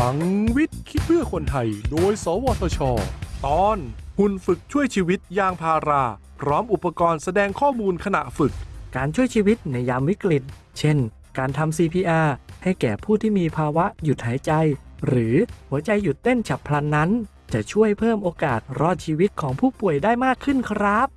ลังวิทย์คิดเพื่อคนไทย โดย สวทช ตอน หุ่นฝึกช่วยชีวิตยางพารา พร้อมอุปกรณ์แสดงข้อมูลขณะฝึก การช่วยชีวิตในยามวิกฤต เช่น การทำ CPR ให้แก่ผู้ที่มีภาวะหยุดหายใจ หรือหัวใจหยุดเต้นฉับพลันนั้น จะช่วยเพิ่มโอกาสรอดชีวิตของผู้ป่วยได้มากขึ้นครับ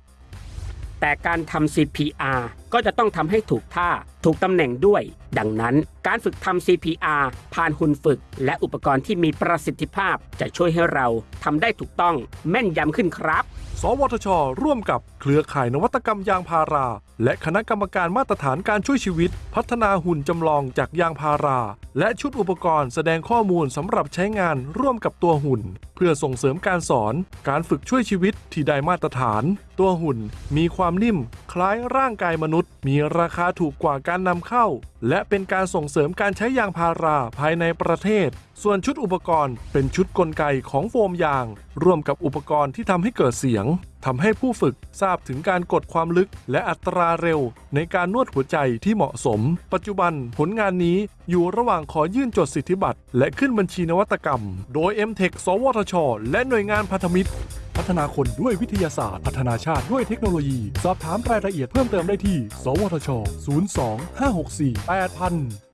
แต่การทำ CPR ก็จะต้องทำให้ถูกท่า ถูกตำแหน่งด้วย ดังนั้นการฝึกทำ CPR ผ่านหุ่นฝึก และอุปกรณ์ที่มีประสิทธิภาพ จะช่วยให้เราทำได้ถูกต้องแม่นยำขึ้นครับ สวทช ร่วมกับเครือข่ายนวัตกรรมยางพารา และคณะกรรมการมาตรฐานการช่วยชีวิต พัฒนาหุ่นจำลองจากยางพารา และชุดอุปกรณ์แสดงข้อมูลสำหรับใช้งานร่วมกับตัวหุ่น เพื่อส่งเสริมการสอน การฝึกช่วยชีวิตที่ได้มาตรฐาน ตัวหุ่นมีความนิ่ม ล้ายร่างกายมนุษย์ มีราคาถูกกว่าการนำเข้า และเป็นการส่งเสริมการใช้ยางพาราภายในประเทศ ส่วนชุดอุปกรณ์เป็นชุดกลไกของโฟมยาง ร่วมกับอุปกรณ์ที่ทำให้เกิดเสียงทำให้ผู้ฝึกทราบถึงการกดความลึกและอัตราเร็ว ในการนวดหัวใจที่เหมาะสม ปัจจุบันผลงานนี้อยู่ระหว่างขอยื่นจดสิทธิบัตรและขึ้นบัญชีนวัตกรรม โดย m t e c h สวทช และหน่วยงานพันธมิตร พัฒนาคนด้วยวิทยาศาสตร์ พัฒนาชาติด้วยเทคโนโลยี สอบถามรายละเอียดเพิ่มเติมได้ที่ สวทช 02 564 8000